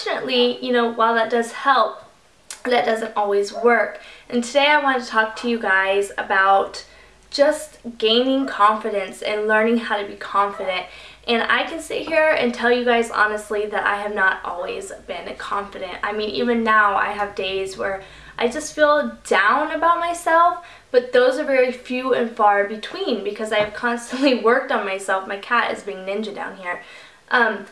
unfortunately, you know, while that does help, that doesn't always work. And today I want to talk to you guys about just gaining confidence and learning how to be confident. And I can sit here and tell you guys honestly that I have not always been confident. I mean, even now I have days where I just feel down about myself, but those are very few and far between because I've constantly worked on myself. My cat is being ninja down here. Um,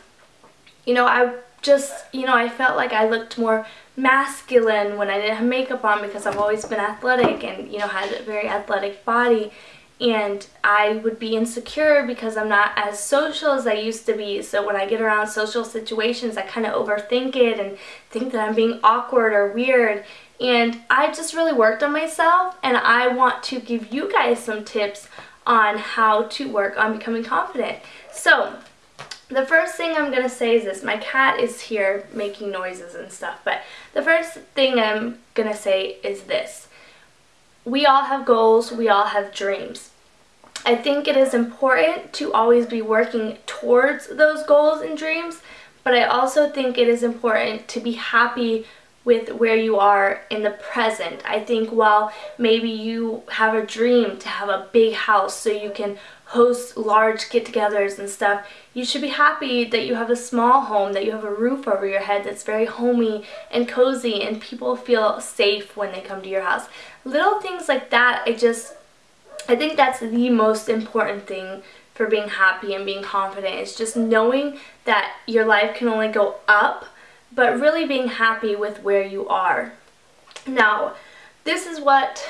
you know, I just, you know, I felt like I looked more masculine when I didn't have makeup on because I've always been athletic and, you know, had a very athletic body. And I would be insecure because I'm not as social as I used to be. So when I get around social situations, I kind of overthink it and think that I'm being awkward or weird. And I just really worked on myself and I want to give you guys some tips on how to work on becoming confident. So the first thing I'm going to say is this. My cat is here making noises and stuff, but the first thing I'm going to say is this. We all have goals, we all have dreams. I think it is important to always be working towards those goals and dreams, but I also think it is important to be happy with where you are in the present. I think while maybe you have a dream to have a big house so you can host large get-togethers and stuff, you should be happy that you have a small home, that you have a roof over your head that's very homey and cozy and people feel safe when they come to your house. Little things like that, I just, I think that's the most important thing for being happy and being confident. It's just knowing that your life can only go up but really being happy with where you are. Now, this is what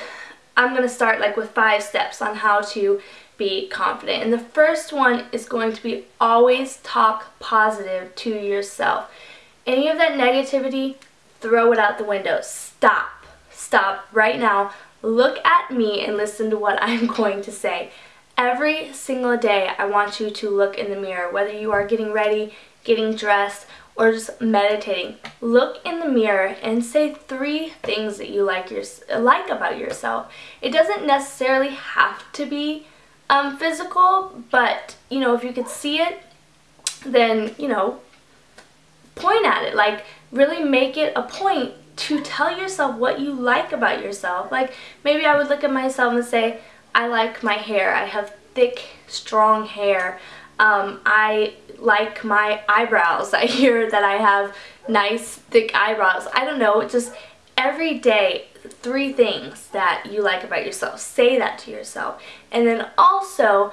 I'm going to start like with five steps on how to be confident. And the first one is going to be always talk positive to yourself. Any of that negativity, throw it out the window. Stop. Stop right now. Look at me and listen to what I'm going to say. Every single day, I want you to look in the mirror, whether you are getting ready, getting dressed, or just meditating, look in the mirror and say three things that you like your, like about yourself. It doesn't necessarily have to be um, physical, but you know, if you could see it, then, you know, point at it. Like, really make it a point to tell yourself what you like about yourself. Like, maybe I would look at myself and say, I like my hair. I have thick, strong hair. Um, I like my eyebrows. I hear that I have nice thick eyebrows. I don't know, just every day three things that you like about yourself. Say that to yourself. And then also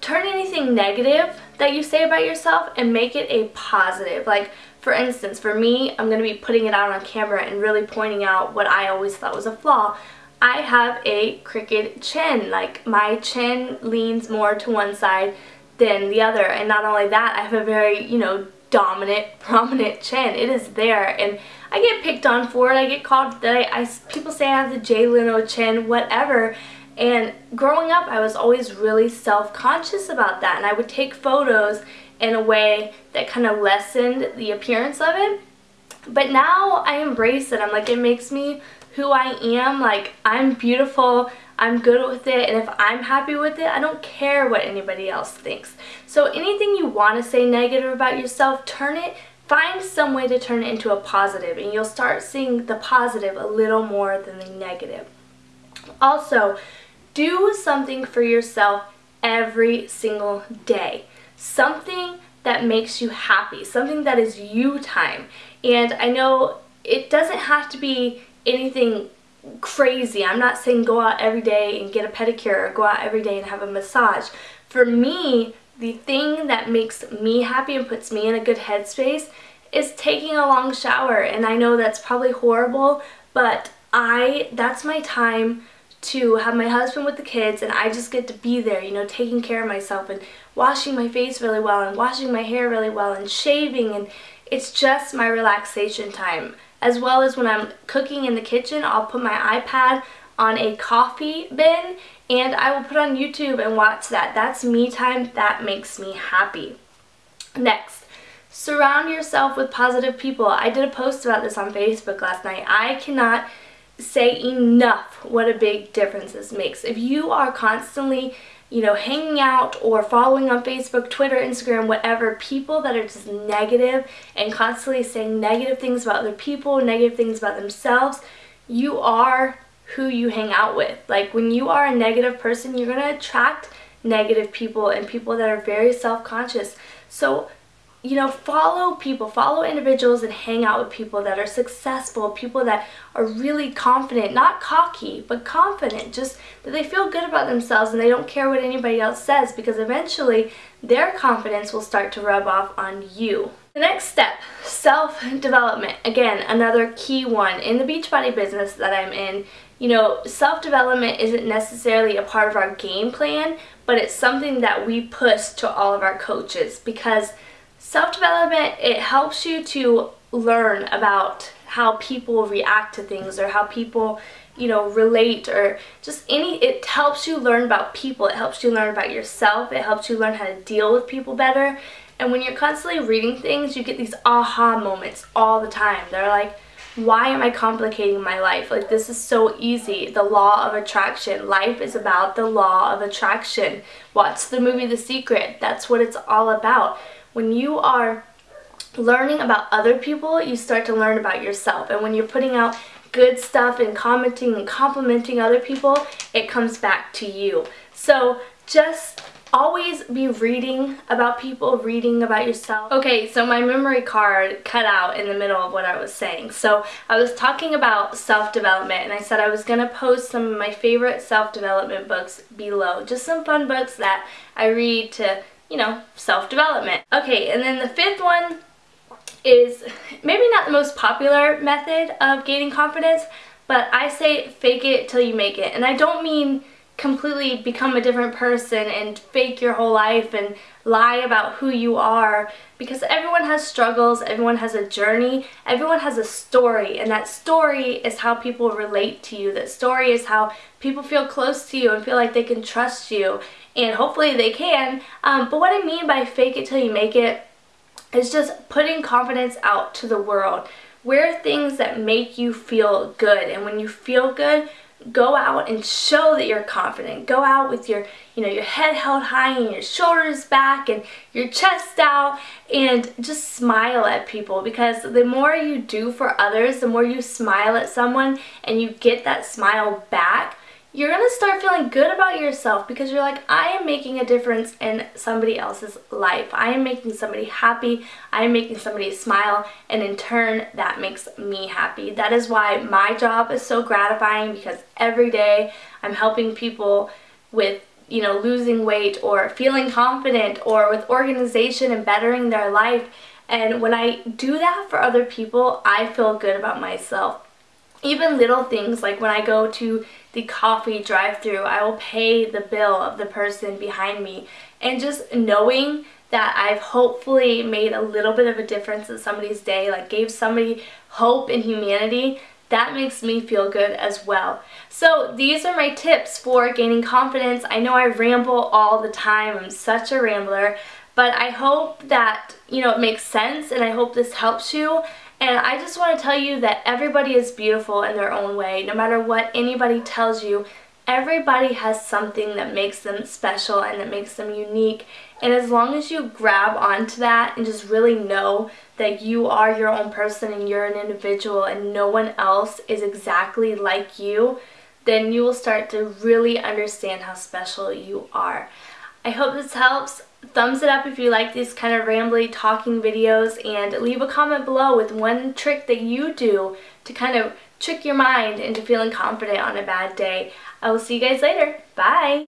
turn anything negative that you say about yourself and make it a positive. Like for instance, for me, I'm going to be putting it out on camera and really pointing out what I always thought was a flaw. I have a crooked chin. Like my chin leans more to one side than the other. And not only that, I have a very, you know, dominant, prominent chin. It is there. And I get picked on for it. I get called that I, I people say I have the Jay Leno chin, whatever. And growing up, I was always really self-conscious about that. And I would take photos in a way that kind of lessened the appearance of it. But now I embrace it. I'm like, it makes me who I am. Like, I'm beautiful. I'm good with it, and if I'm happy with it, I don't care what anybody else thinks. So anything you want to say negative about yourself, turn it, find some way to turn it into a positive, and you'll start seeing the positive a little more than the negative. Also, do something for yourself every single day. Something that makes you happy, something that is you time. And I know it doesn't have to be anything crazy. I'm not saying go out every day and get a pedicure or go out every day and have a massage. For me, the thing that makes me happy and puts me in a good headspace is taking a long shower. And I know that's probably horrible, but I that's my time to have my husband with the kids and I just get to be there, you know, taking care of myself and washing my face really well and washing my hair really well and shaving and it's just my relaxation time as well as when I'm cooking in the kitchen, I'll put my iPad on a coffee bin and I will put on YouTube and watch that. That's me time. That makes me happy. Next, surround yourself with positive people. I did a post about this on Facebook last night. I cannot say enough what a big difference this makes. If you are constantly you know, hanging out or following on Facebook, Twitter, Instagram, whatever, people that are just negative and constantly saying negative things about other people, negative things about themselves, you are who you hang out with. Like when you are a negative person, you're going to attract negative people and people that are very self-conscious. So you know, follow people, follow individuals and hang out with people that are successful, people that are really confident, not cocky, but confident, just that they feel good about themselves and they don't care what anybody else says because eventually their confidence will start to rub off on you. The next step, self-development. Again, another key one. In the Beachbody business that I'm in, you know, self-development isn't necessarily a part of our game plan, but it's something that we push to all of our coaches because Self-development, it helps you to learn about how people react to things or how people, you know, relate or just any, it helps you learn about people. It helps you learn about yourself. It helps you learn how to deal with people better. And when you're constantly reading things, you get these aha moments all the time. They're like, why am I complicating my life? Like this is so easy. The law of attraction. Life is about the law of attraction. Watch the movie The Secret. That's what it's all about when you are learning about other people, you start to learn about yourself. And when you're putting out good stuff and commenting and complimenting other people, it comes back to you. So just always be reading about people, reading about yourself. Okay, so my memory card cut out in the middle of what I was saying. So I was talking about self-development and I said I was going to post some of my favorite self-development books below. Just some fun books that I read to you know, self-development. Okay, and then the fifth one is maybe not the most popular method of gaining confidence, but I say fake it till you make it. And I don't mean completely become a different person and fake your whole life and lie about who you are because everyone has struggles, everyone has a journey, everyone has a story and that story is how people relate to you. That story is how people feel close to you and feel like they can trust you and hopefully they can. Um, but what I mean by fake it till you make it is just putting confidence out to the world. Wear things that make you feel good and when you feel good, go out and show that you're confident. Go out with your, you know, your head held high and your shoulders back and your chest out and just smile at people because the more you do for others, the more you smile at someone and you get that smile back, you're to start feeling good about yourself because you're like, I am making a difference in somebody else's life. I am making somebody happy. I am making somebody smile. And in turn, that makes me happy. That is why my job is so gratifying because every day I'm helping people with you know, losing weight or feeling confident or with organization and bettering their life. And when I do that for other people, I feel good about myself even little things like when I go to the coffee drive through I will pay the bill of the person behind me and just knowing that I've hopefully made a little bit of a difference in somebody's day, like gave somebody hope and humanity, that makes me feel good as well. So these are my tips for gaining confidence. I know I ramble all the time, I'm such a rambler, but I hope that, you know, it makes sense and I hope this helps you and I just want to tell you that everybody is beautiful in their own way. No matter what anybody tells you, everybody has something that makes them special and that makes them unique. And as long as you grab onto that and just really know that you are your own person and you're an individual and no one else is exactly like you, then you will start to really understand how special you are. I hope this helps thumbs it up if you like these kind of rambly talking videos and leave a comment below with one trick that you do to kind of trick your mind into feeling confident on a bad day. I will see you guys later. Bye!